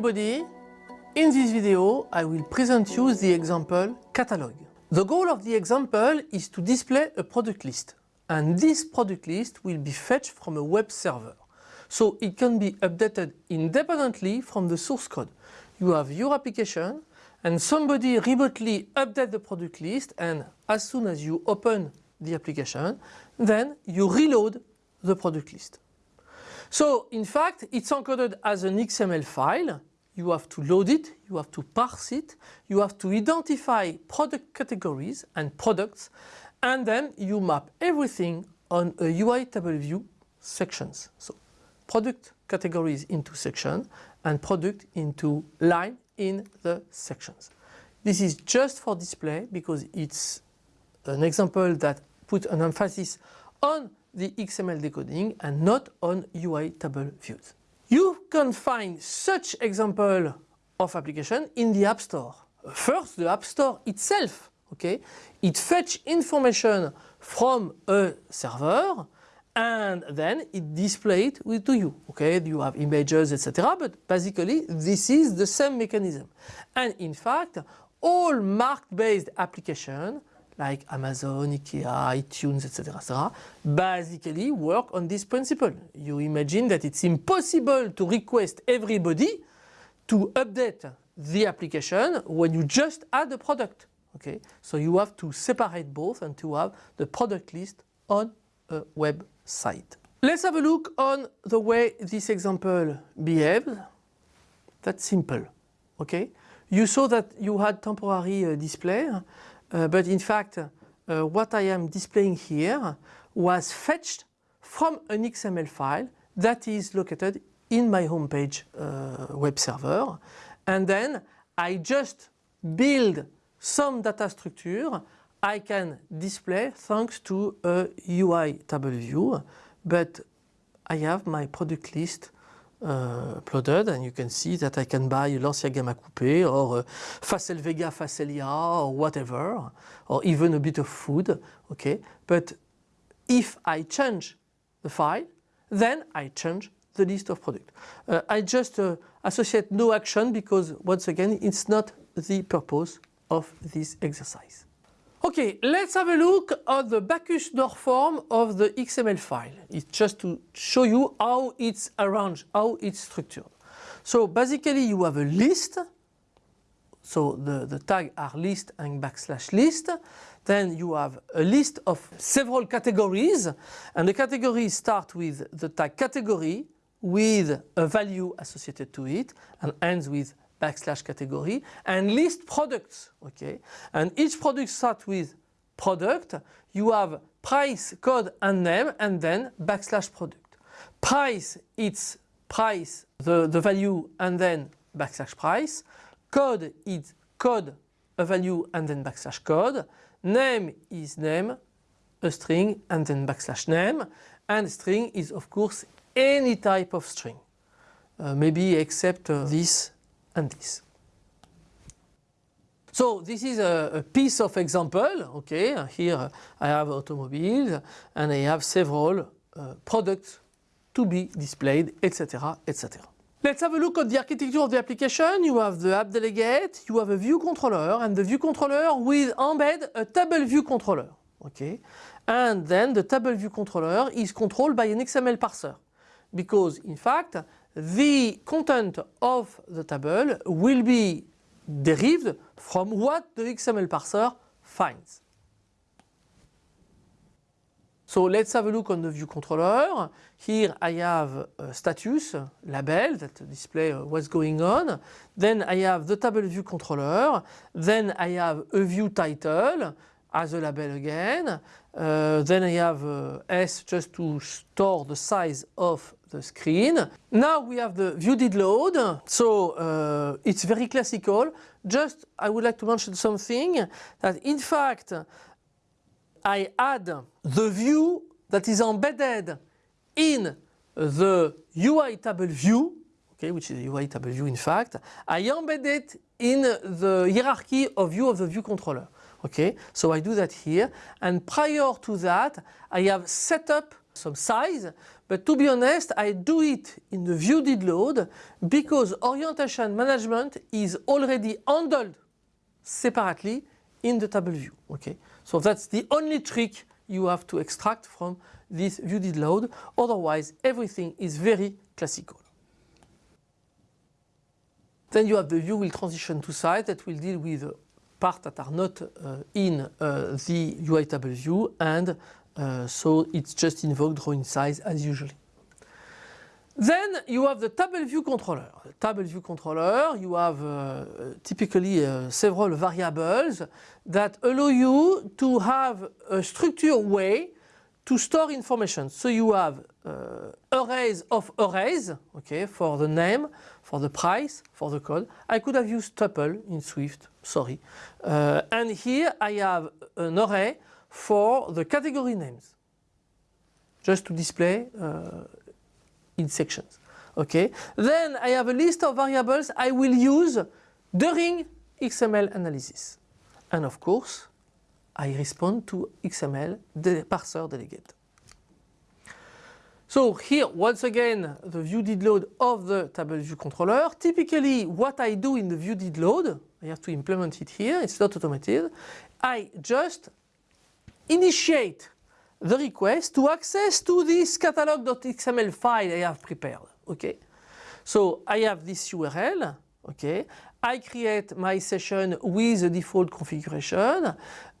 everybody. In this video I will present you the example catalog. The goal of the example is to display a product list and this product list will be fetched from a web server. So it can be updated independently from the source code. You have your application and somebody remotely update the product list and as soon as you open the application then you reload the product list. So in fact it's encoded as an XML file you have to load it, you have to parse it, you have to identify product categories and products and then you map everything on a UI table view sections. So product categories into section and product into line in the sections. This is just for display because it's an example that put an emphasis on the XML decoding and not on UI table views. Can find such example of application in the App Store. First, the App Store itself, okay, it fetch information from a server and then it display it to you. Okay, you have images, etc. But basically, this is the same mechanism. And in fact, all mark-based application like Amazon, IKEA, iTunes, etc., etc., basically work on this principle. You imagine that it's impossible to request everybody to update the application when you just add a product. Okay, so you have to separate both and to have the product list on a website. Let's have a look on the way this example behaves. That's simple. Okay, you saw that you had temporary uh, display. Uh, but in fact, uh, what I am displaying here was fetched from an XML file that is located in my homepage uh, web server. And then I just build some data structure I can display thanks to a UI table view. But I have my product list uh, uploaded and you can see that I can buy Lancia Gamma Coupe or uh, Facel Vega Facellia or whatever or even a bit of food okay but if I change the file then I change the list of product. Uh, I just uh, associate no action because once again it's not the purpose of this exercise. Okay, let's have a look at the Backus-Naur form of the XML file. It's just to show you how it's arranged, how it's structured. So basically you have a list, so the, the tag are list and backslash list. Then you have a list of several categories and the categories start with the tag category with a value associated to it and ends with backslash category and list products okay? And each product starts with product. You have price code and name and then backslash product. Price it's price the, the value and then backslash price. Code is code a value and then backslash code. Name is name a string and then backslash name. And string is of course any type of string. Uh, maybe except uh, this and this. So this is a, piece of example, okay, here I have automobiles and I have several uh, products to be displayed, etc, etc. Let's have a look at the architecture of the application. You have the app delegate, you have a view controller and the view controller will embed a table view controller, okay. And then the table view controller is controlled by an XML parser because in fact the content of the table will be derived from what the XML parser finds. So let's have a look on the view controller. Here I have a status label that display uh, what's going on. Then I have the table view controller. Then I have a view title as a label again. Uh, then I have uh, S just to store the size of the screen. Now we have the view did load. So uh, it's very classical. Just I would like to mention something that in fact I add the view that is embedded in the UI table view, okay, which is a UI table view in fact. I embed it in the hierarchy of view of the view controller. Okay, so I do that here and prior to that I have set up some size, but to be honest, I do it in the view did load because orientation management is already handled separately in the table view. Okay, so that's the only trick you have to extract from this view did load. Otherwise, everything is very classical. Then you have the view will transition to site that will deal with parts that are not uh, in uh, the UI table view and uh, so it's just invoke drawing size as usually. Then you have the table view controller. The table view controller, you have uh, typically uh, several variables that allow you to have a structured way to store information. So you have uh, arrays of arrays, okay, for the name, for the price, for the code. I could have used tuple in Swift, sorry. Uh, and here I have an array for the category names, just to display uh, in sections. Okay. Then I have a list of variables I will use during XML analysis. And of course, I respond to XML the parser delegate. So here, once again, the view did load of the table view controller. Typically, what I do in the view did load, I have to implement it here, it's not automated. I just initiate the request to access to this catalog.xml file I have prepared. Okay, so I have this URL. Okay, I create my session with the default configuration.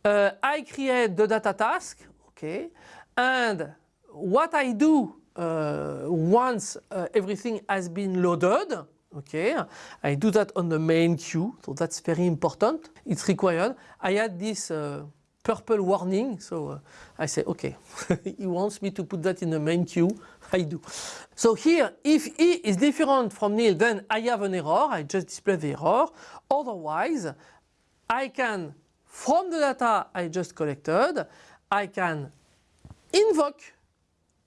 Uh, I create the data task. Okay, and what I do uh, once uh, everything has been loaded. Okay, I do that on the main queue, so that's very important. It's required. I add this uh, purple warning. So uh, I say, okay, he wants me to put that in the main queue. I do. So here, if E is different from nil, then I have an error. I just display the error. Otherwise, I can, from the data I just collected, I can invoke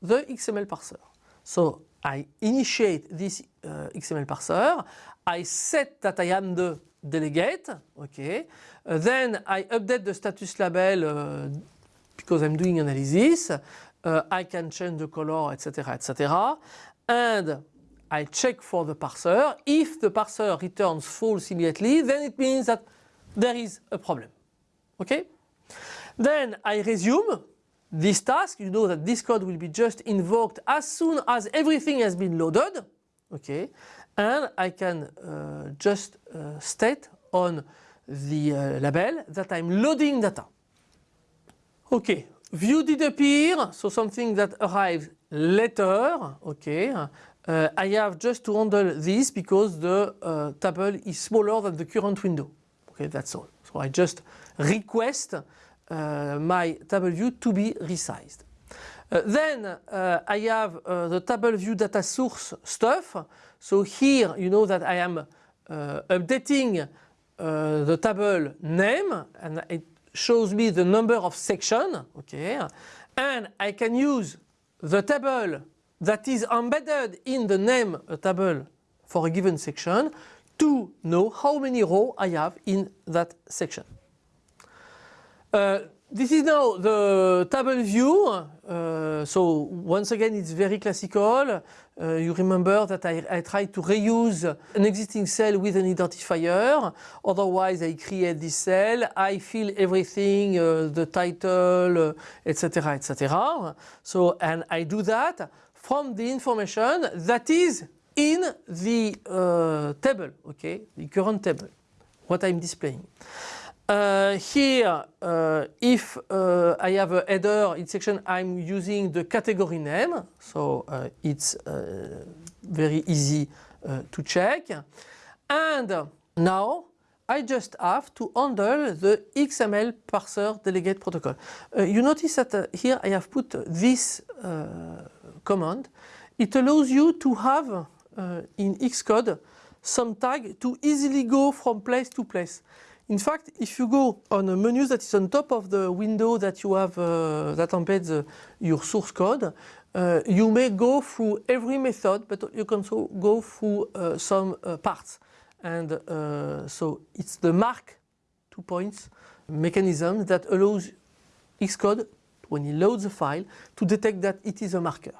the XML parser. So I initiate this uh, XML parser. I set that I am the delegate. Okay. Uh, then I update the status label uh, because I'm doing analysis. Uh, I can change the color, etc., etc. And I check for the parser. If the parser returns false immediately, then it means that there is a problem. Okay? Then I resume this task. You know that this code will be just invoked as soon as everything has been loaded. Okay? And I can uh, just uh, state on the uh, label that I'm loading data. Okay, view did appear, so something that arrives later. Okay, uh, I have just to handle this because the uh, table is smaller than the current window. Okay, that's all. So I just request uh, my table view to be resized. Uh, then uh, I have the table view data source stuff. So here you know that I am updating uh, the table name and it shows me the number of section okay and I can use the table that is embedded in the name table for a given section to know how many rows I have in that section. Uh, this is now the table view. Uh, so once again, it's very classical. Uh, you remember that I, I tried to reuse an existing cell with an identifier. Otherwise, I create this cell. I fill everything, uh, the title, etc., uh, etc. So, and I do that from the information that is in the uh, table, okay, the current table, what I'm displaying. Uh, here, uh, if uh, I have a header in section, I'm using the category name, so uh, it's uh, very easy uh, to check. And now I just have to handle the XML parser delegate protocol. you notice that here I have put this command. It allows you to have in Xcode some tag to easily go from place to place. In fact, if you go on a menu that is on top of the window that you have uh, that embeds uh, your source code, uh, you may go through every method, but you can also go through uh, some uh, parts. And uh, so it's the mark two points mechanism that allows Xcode when he loads a file to detect that it is a marker.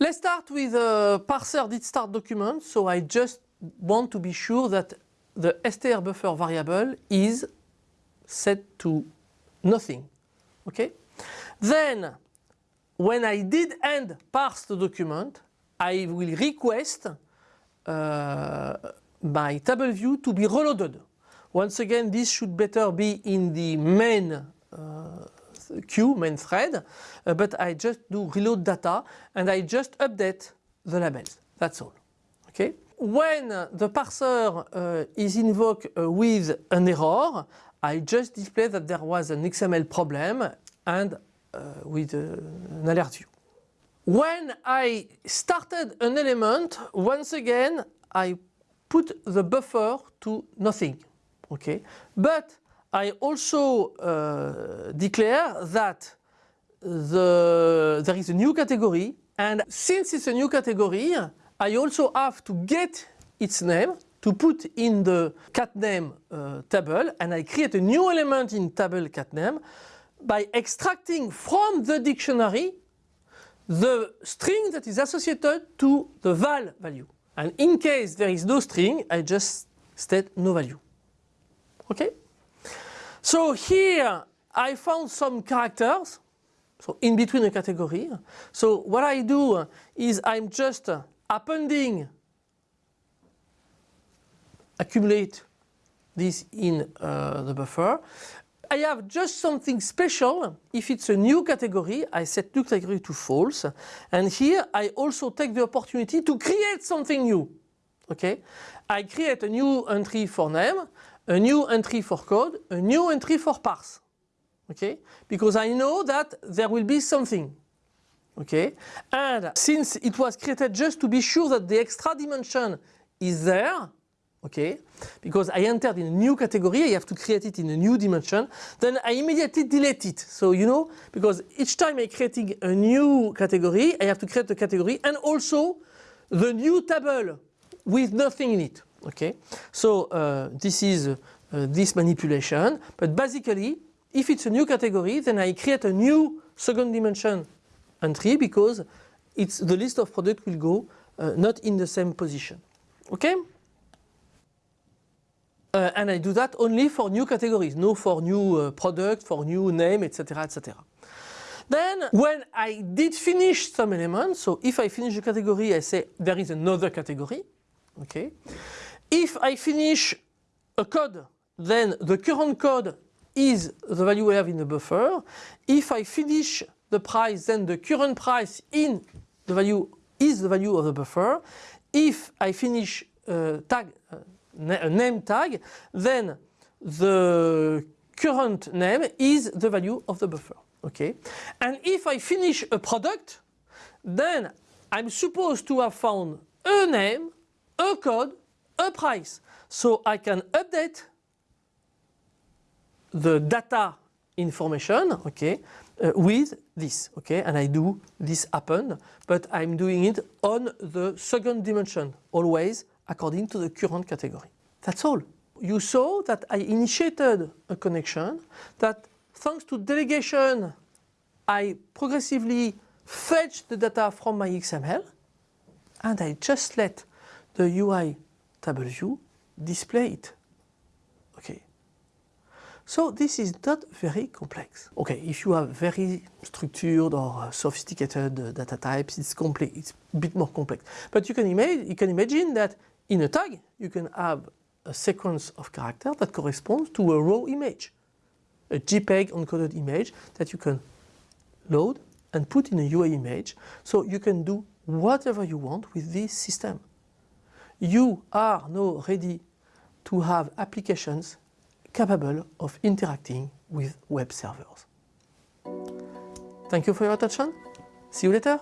Let's start with a parser did start document. So I just want to be sure that the str buffer variable is set to nothing. Okay? Then when I did end parse the document, I will request uh, my table view to be reloaded. Once again, this should better be in the main uh, queue, main thread, uh, but I just do reload data and I just update the labels. That's all. Okay. When the parser uh, is invoked uh, with an error, I just display that there was an XML problem and uh, with uh, an alert view. When I started an element, once again, I put the buffer to nothing. Okay, but I also uh, declare that the, there is a new category and since it's a new category, I also have to get its name to put in the cat name uh, table and I create a new element in table cat name by extracting from the dictionary the string that is associated to the val value. And in case there is no string, I just state no value. Okay? So here I found some characters, so in between a category. So what I do is I'm just appending, accumulate this in uh, the buffer. I have just something special. If it's a new category, I set new category to false. And here I also take the opportunity to create something new. Okay, I create a new entry for name, a new entry for code, a new entry for parse. Okay, because I know that there will be something. Okay, and since it was created just to be sure that the extra dimension is there, okay, because I entered in a new category, I have to create it in a new dimension, then I immediately delete it. So you know, because each time I'm creating a new category, I have to create the category and also the new table with nothing in it. Okay, so uh, this is uh, this manipulation, but basically, if it's a new category, then I create a new second dimension entry because it's the list of product will go uh, not in the same position. Okay. Uh, and I do that only for new categories, no for new uh, product, for new name, etc., etc. Then when I did finish some elements, so if I finish a category, I say there is another category. Okay. If I finish a code, then the current code is the value I have in the buffer. If I finish the price, then the current price in the value is the value of the buffer. If I finish uh, tag, uh, a name tag, then the current name is the value of the buffer. Okay, and if I finish a product, then I'm supposed to have found a name, a code, a price. So I can update the data information, okay, uh, with this, okay, and I do this happen, but I'm doing it on the second dimension, always according to the current category. That's all. You saw that I initiated a connection that thanks to delegation I progressively fetch the data from my XML and I just let the UI table view display it. Okay. So this is not very complex. Okay, if you have very structured or sophisticated uh, data types, it's it's a bit more complex. But you can, you can imagine that in a tag, you can have a sequence of characters that corresponds to a raw image, a JPEG encoded image that you can load and put in a UI image. So you can do whatever you want with this system. You are now ready to have applications capable of interacting with web servers. Thank you for your attention. See you later.